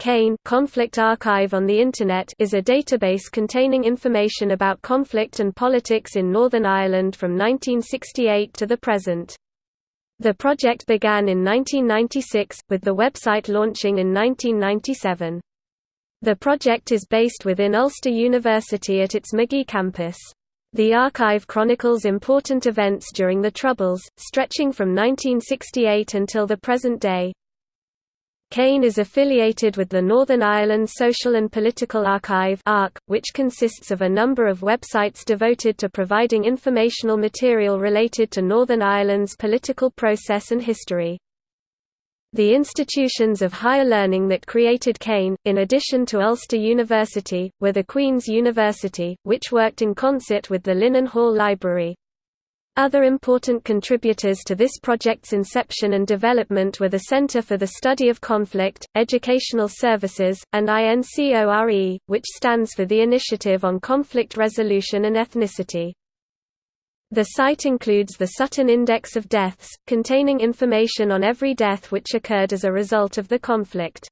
CAIN Conflict Archive on the Internet is a database containing information about conflict and politics in Northern Ireland from 1968 to the present. The project began in 1996, with the website launching in 1997. The project is based within Ulster University at its Magee campus. The archive chronicles important events during the Troubles, stretching from 1968 until the present day. CAIN is affiliated with the Northern Ireland Social and Political Archive which consists of a number of websites devoted to providing informational material related to Northern Ireland's political process and history. The institutions of higher learning that created CAIN, in addition to Ulster University, were the Queen's University, which worked in concert with the Linen Hall Library, other important contributors to this project's inception and development were the Center for the Study of Conflict, Educational Services, and INCORE, which stands for the Initiative on Conflict Resolution and Ethnicity. The site includes the Sutton Index of Deaths, containing information on every death which occurred as a result of the conflict.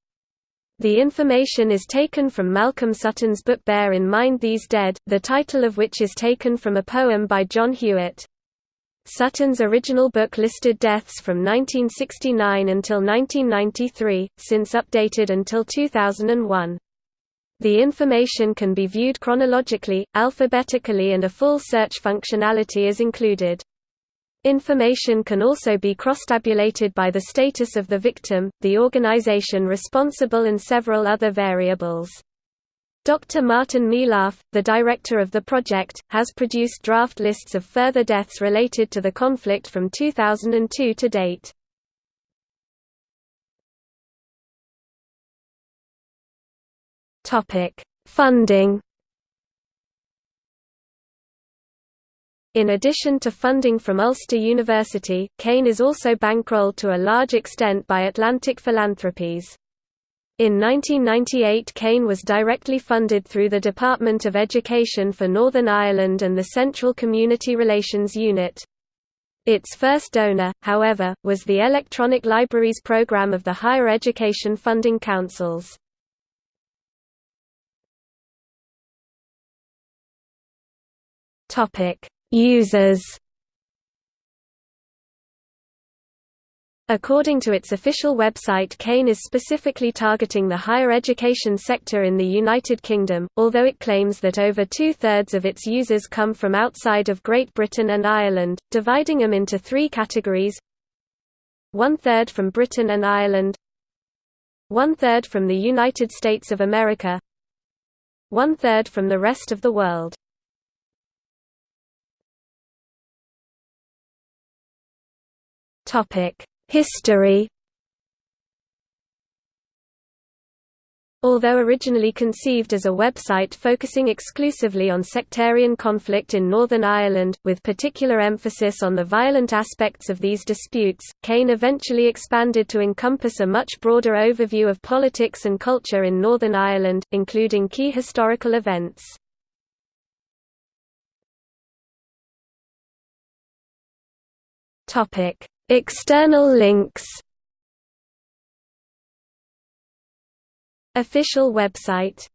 The information is taken from Malcolm Sutton's book Bear in Mind These Dead, the title of which is taken from a poem by John Hewitt. Sutton's original book listed deaths from 1969 until 1993, since updated until 2001. The information can be viewed chronologically, alphabetically and a full search functionality is included. Information can also be cross-tabulated by the status of the victim, the organization responsible and several other variables. Dr. Martin Melaugh, the director of the project, has produced draft lists of further deaths related to the conflict from 2002 to date. Funding In addition to funding from Ulster University, CAIN is also bankrolled to a large extent by Atlantic Philanthropies. In 1998 CAIN was directly funded through the Department of Education for Northern Ireland and the Central Community Relations Unit. Its first donor, however, was the Electronic Libraries Programme of the Higher Education Funding Councils. Users According to its official website CAIN is specifically targeting the higher education sector in the United Kingdom, although it claims that over two-thirds of its users come from outside of Great Britain and Ireland, dividing them into three categories. One-third from Britain and Ireland. One-third from the United States of America. One-third from the rest of the world. Topic History Although originally conceived as a website focusing exclusively on sectarian conflict in Northern Ireland, with particular emphasis on the violent aspects of these disputes, CAIN eventually expanded to encompass a much broader overview of politics and culture in Northern Ireland, including key historical events. External links. Official website